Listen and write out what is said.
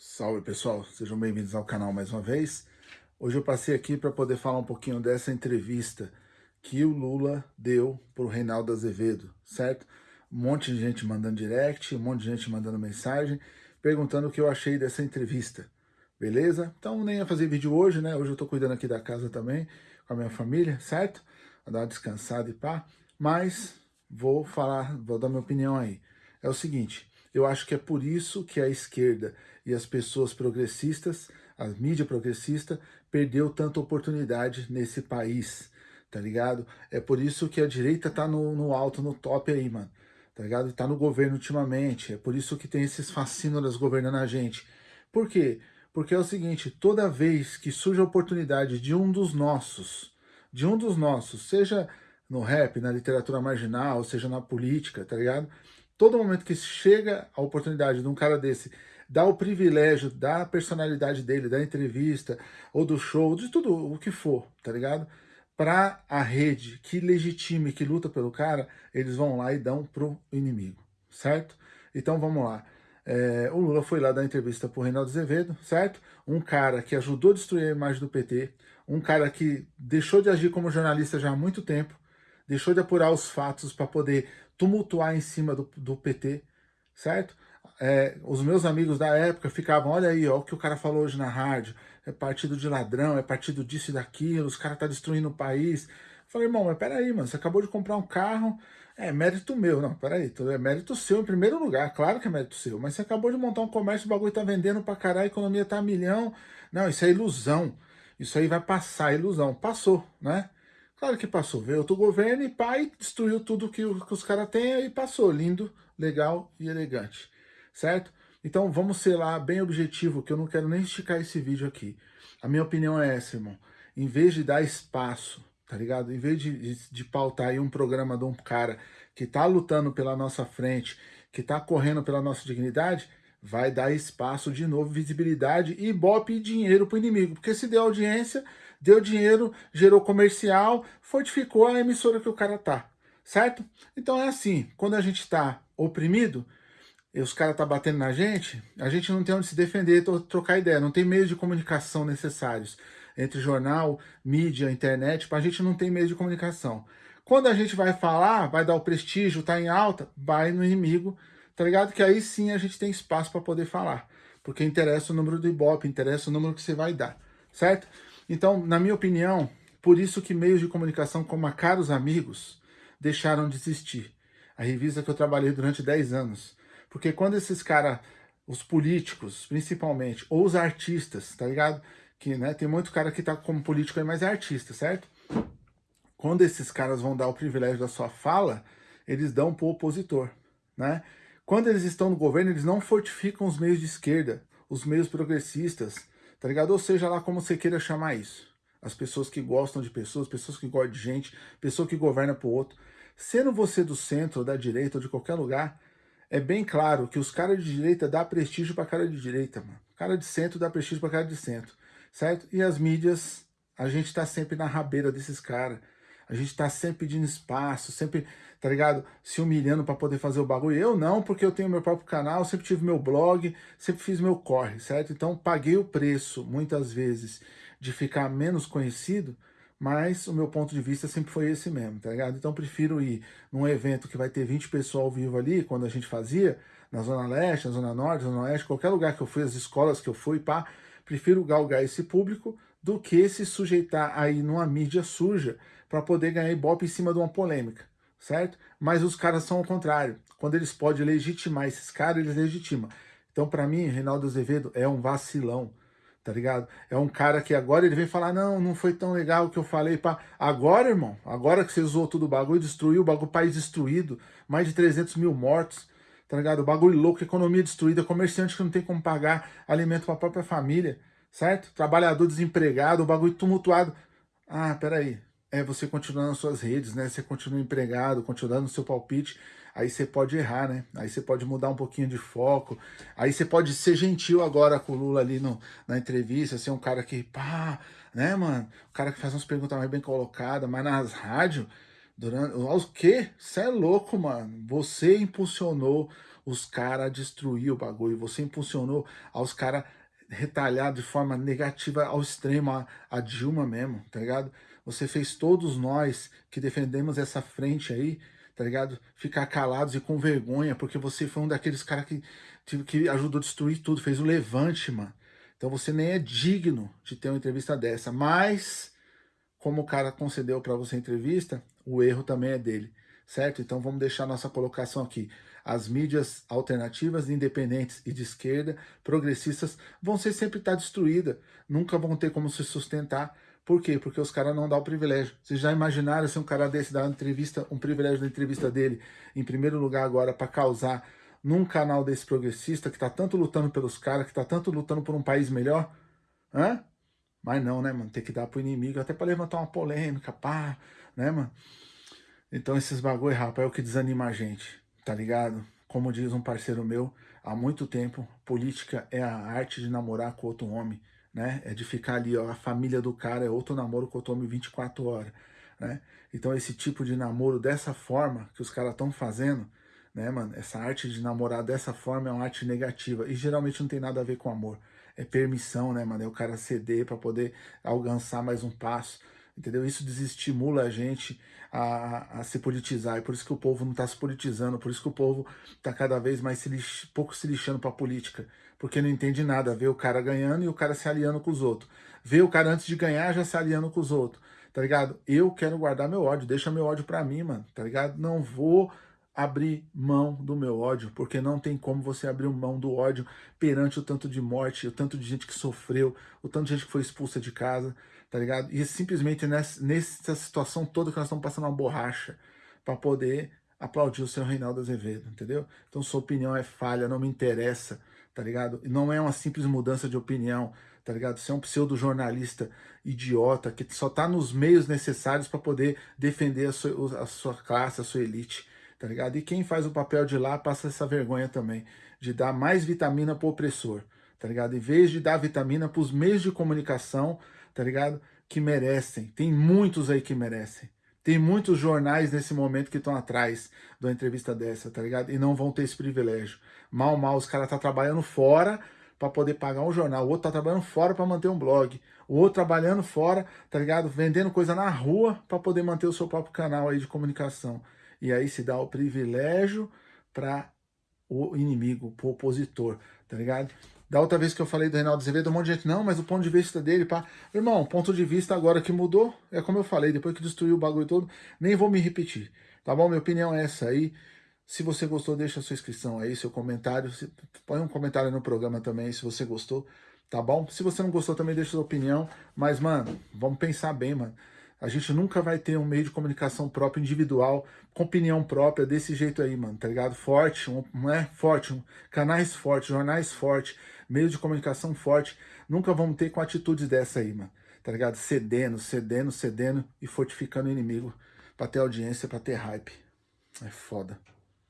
Salve pessoal, sejam bem-vindos ao canal mais uma vez. Hoje eu passei aqui para poder falar um pouquinho dessa entrevista que o Lula deu para o Reinaldo Azevedo, certo? Um monte de gente mandando direct, um monte de gente mandando mensagem, perguntando o que eu achei dessa entrevista, beleza? Então nem ia fazer vídeo hoje, né? Hoje eu tô cuidando aqui da casa também, com a minha família, certo? Vou dar uma descansada e pá, mas vou falar, vou dar minha opinião aí. É o seguinte, eu acho que é por isso que a esquerda e as pessoas progressistas, a mídia progressista, perdeu tanta oportunidade nesse país, tá ligado? É por isso que a direita tá no, no alto, no top aí, mano, tá ligado? Tá no governo ultimamente, é por isso que tem esses fascínoras governando a gente. Por quê? Porque é o seguinte, toda vez que surge a oportunidade de um dos nossos, de um dos nossos, seja no rap, na literatura marginal, seja na política, tá ligado? Todo momento que chega a oportunidade de um cara desse dá o privilégio da personalidade dele, da entrevista, ou do show, de tudo o que for, tá ligado? Para a rede que legitime, que luta pelo cara, eles vão lá e dão pro inimigo, certo? Então vamos lá. É, o Lula foi lá dar entrevista pro Reinaldo Azevedo, certo? Um cara que ajudou a destruir a imagem do PT, um cara que deixou de agir como jornalista já há muito tempo, deixou de apurar os fatos para poder tumultuar em cima do, do PT, certo? é, os meus amigos da época ficavam, olha aí, ó, o que o cara falou hoje na rádio, é partido de ladrão, é partido disso e daquilo, os caras tá destruindo o país. Eu falei, irmão, mas peraí, mano, você acabou de comprar um carro, é mérito meu. Não, peraí, é mérito seu em primeiro lugar, claro que é mérito seu, mas você acabou de montar um comércio, o bagulho tá vendendo pra caralho, a economia tá a milhão. Não, isso é ilusão, isso aí vai passar, ilusão. Passou, né? Claro que passou, veio outro governo e pai destruiu tudo que, os caras têm e passou, lindo, legal e elegante certo? Então vamos ser lá bem objetivo, que eu não quero nem esticar esse vídeo aqui. A minha opinião é essa, irmão. Em vez de dar espaço, tá ligado? Em vez de, de, de pautar aí um programa de um cara que tá lutando pela nossa frente, que tá correndo pela nossa dignidade, vai dar espaço de novo, visibilidade e bope e dinheiro pro inimigo. Porque se deu audiência, deu dinheiro, gerou comercial, fortificou a emissora que o cara tá, certo? Então é assim, quando a gente tá oprimido, e os caras tá batendo na gente, a gente não tem onde se defender, trocar ideia, não tem meios de comunicação necessários entre jornal, mídia, internet, a gente não tem meios de comunicação. Quando a gente vai falar, vai dar o prestígio, tá em alta, vai no inimigo, tá ligado? Que aí sim a gente tem espaço para poder falar, porque interessa o número do Ibope, interessa o número que você vai dar, certo? Então, na minha opinião, por isso que meios de comunicação como a Caros Amigos deixaram de existir. A revista que eu trabalhei durante 10 anos, porque quando esses caras, os políticos, principalmente, ou os artistas, tá ligado? Que, né, tem muito cara que tá como político aí, mas é artista, certo? Quando esses caras vão dar o privilégio da sua fala, eles dão pro opositor, né? Quando eles estão no governo, eles não fortificam os meios de esquerda, os meios progressistas, tá ligado? Ou seja lá como você queira chamar isso. As pessoas que gostam de pessoas, pessoas que gostam de gente, pessoa que governa pro outro. Sendo você do centro, da direita, ou de qualquer lugar, é bem claro que os caras de direita dá prestígio pra cara de direita, mano. Cara de centro dá prestígio pra cara de centro, certo? E as mídias, a gente tá sempre na rabeira desses caras. A gente tá sempre pedindo espaço, sempre, tá ligado? Se humilhando pra poder fazer o bagulho. Eu não, porque eu tenho meu próprio canal, sempre tive meu blog, sempre fiz meu corre, certo? Então paguei o preço, muitas vezes, de ficar menos conhecido, mas o meu ponto de vista sempre foi esse mesmo, tá ligado? Então prefiro ir num evento que vai ter 20 pessoas ao vivo ali, quando a gente fazia, na Zona Leste, na Zona Norte, na Zona Oeste, qualquer lugar que eu fui, as escolas que eu fui, pá, prefiro galgar esse público do que se sujeitar aí numa mídia suja para poder ganhar ibope em cima de uma polêmica, certo? Mas os caras são ao contrário. Quando eles podem legitimar esses caras, eles legitimam. Então, para mim, Reinaldo Azevedo é um vacilão tá ligado? É um cara que agora ele vem falar, não, não foi tão legal o que eu falei, pá. Agora, irmão, agora que você usou todo o bagulho, destruiu o bagulho, país destruído, mais de 300 mil mortos, tá ligado? O bagulho louco, economia destruída, comerciante que não tem como pagar alimento pra própria família, certo? Trabalhador desempregado, o bagulho tumultuado. Ah, peraí, é você continuar nas suas redes, né? Você continua empregado, continuando no seu palpite, aí você pode errar, né? Aí você pode mudar um pouquinho de foco, aí você pode ser gentil agora com o Lula ali no, na entrevista, ser um cara que, pá, né, mano? O cara que faz umas perguntas mais bem colocadas, mas nas rádios, durante, o quê? Você é louco, mano. Você impulsionou os caras destruíram o bagulho, você impulsionou aos caras retalhar de forma negativa ao extremo a, a Dilma mesmo, tá ligado? Você fez todos nós que defendemos essa frente aí, tá ligado? Ficar calados e com vergonha, porque você foi um daqueles caras que, que ajudou a destruir tudo, fez o levante, mano. Então você nem é digno de ter uma entrevista dessa, mas como o cara concedeu para você a entrevista, o erro também é dele, certo? Então vamos deixar nossa colocação aqui. As mídias alternativas, independentes e de esquerda, progressistas, vão ser sempre estar tá destruídas, nunca vão ter como se sustentar, por quê? Porque os caras não dão o privilégio. Vocês já imaginaram se um cara desse dar uma entrevista, um privilégio da entrevista dele, em primeiro lugar agora, para causar num canal desse progressista, que tá tanto lutando pelos caras, que tá tanto lutando por um país melhor? Hã? Mas não, né, mano? Tem que dar pro inimigo, até para levantar uma polêmica, pá, né, mano? Então esses bagulho, rapaz, é o que desanima a gente, tá ligado? Como diz um parceiro meu, há muito tempo, política é a arte de namorar com outro homem né? É de ficar ali, ó, a família do cara é outro namoro que eu tomo 24 horas, né? Então esse tipo de namoro dessa forma que os caras estão fazendo, né, mano? Essa arte de namorar dessa forma é uma arte negativa e geralmente não tem nada a ver com amor. É permissão, né, mano? É o cara ceder para poder alcançar mais um passo, entendeu? Isso desestimula a gente a, a, se politizar, e por isso que o povo não está se politizando, por isso que o povo está cada vez mais se lix, pouco se lixando para a política, porque não entende nada, vê o cara ganhando e o cara se aliando com os outros. Vê o cara antes de ganhar já se aliando com os outros, tá ligado? Eu quero guardar meu ódio, deixa meu ódio pra mim, mano, tá ligado? Não vou abrir mão do meu ódio, porque não tem como você abrir mão do ódio perante o tanto de morte, o tanto de gente que sofreu, o tanto de gente que foi expulsa de casa, tá ligado? E simplesmente nessa, nessa situação toda que nós estamos passando uma borracha para poder aplaudir o seu Reinaldo Azevedo, entendeu? Então sua opinião é falha, não me interessa, tá ligado? Não é uma simples mudança de opinião, tá ligado? Você é um pseudo-jornalista idiota que só tá nos meios necessários para poder defender a sua, a sua classe, a sua elite, tá ligado? E quem faz o papel de lá passa essa vergonha também, de dar mais vitamina pro opressor, tá ligado? Em vez de dar vitamina pros meios de comunicação, tá ligado? Que merecem, tem muitos aí que merecem. Tem muitos jornais nesse momento que estão atrás de uma entrevista dessa, tá ligado? E não vão ter esse privilégio. Mal, mal, os caras estão tá trabalhando fora para poder pagar um jornal. O outro tá trabalhando fora para manter um blog. O outro trabalhando fora, tá ligado? Vendendo coisa na rua para poder manter o seu próprio canal aí de comunicação. E aí se dá o privilégio para o inimigo, para o opositor, tá ligado? Da outra vez que eu falei do Reinaldo Azevedo, um monte de gente, não, mas o ponto de vista dele, pá. Irmão, ponto de vista agora que mudou, é como eu falei, depois que destruiu o bagulho todo, nem vou me repetir, tá bom? Minha opinião é essa aí. Se você gostou, deixa sua inscrição aí, seu comentário. Põe um comentário no programa também, se você gostou, tá bom? Se você não gostou, também deixa sua opinião. Mas, mano, vamos pensar bem, mano. A gente nunca vai ter um meio de comunicação próprio, individual, com opinião própria, desse jeito aí, mano, tá ligado? Forte, um, não é? Forte, um, canais fortes, jornais fortes, meio de comunicação forte. Nunca vamos ter com atitudes dessa aí, mano, tá ligado? Cedendo, cedendo, cedendo e fortificando o inimigo pra ter audiência, pra ter hype. É foda.